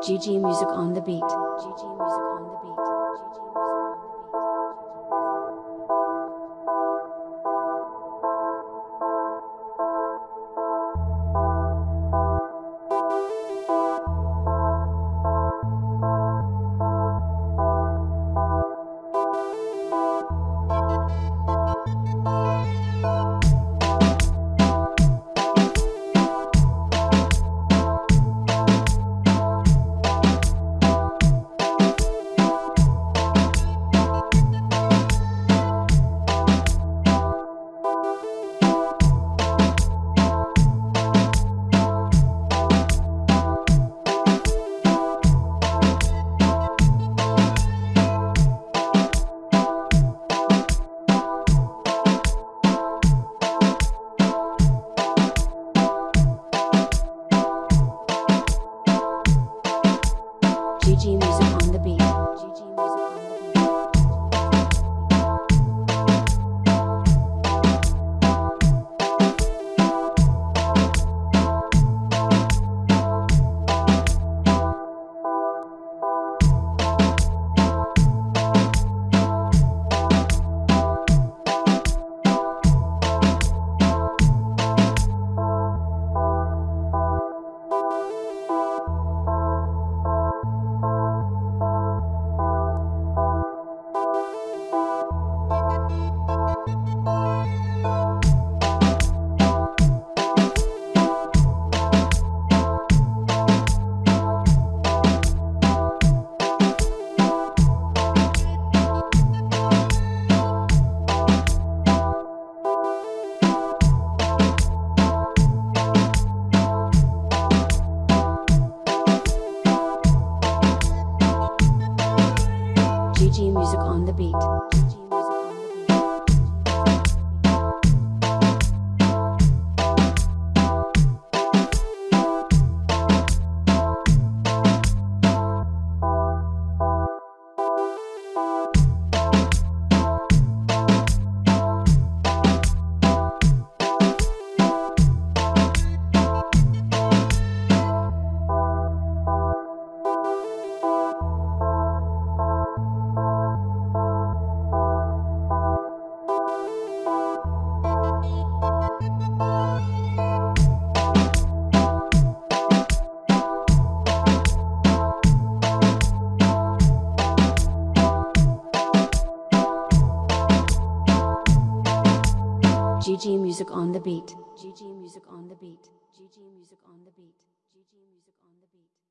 GG Music on the beat. GG Music on the beat. GG the beat. The beat. GG Music on the beat. GG Music on the beat. GG Music on the beat. GG Music on the beat.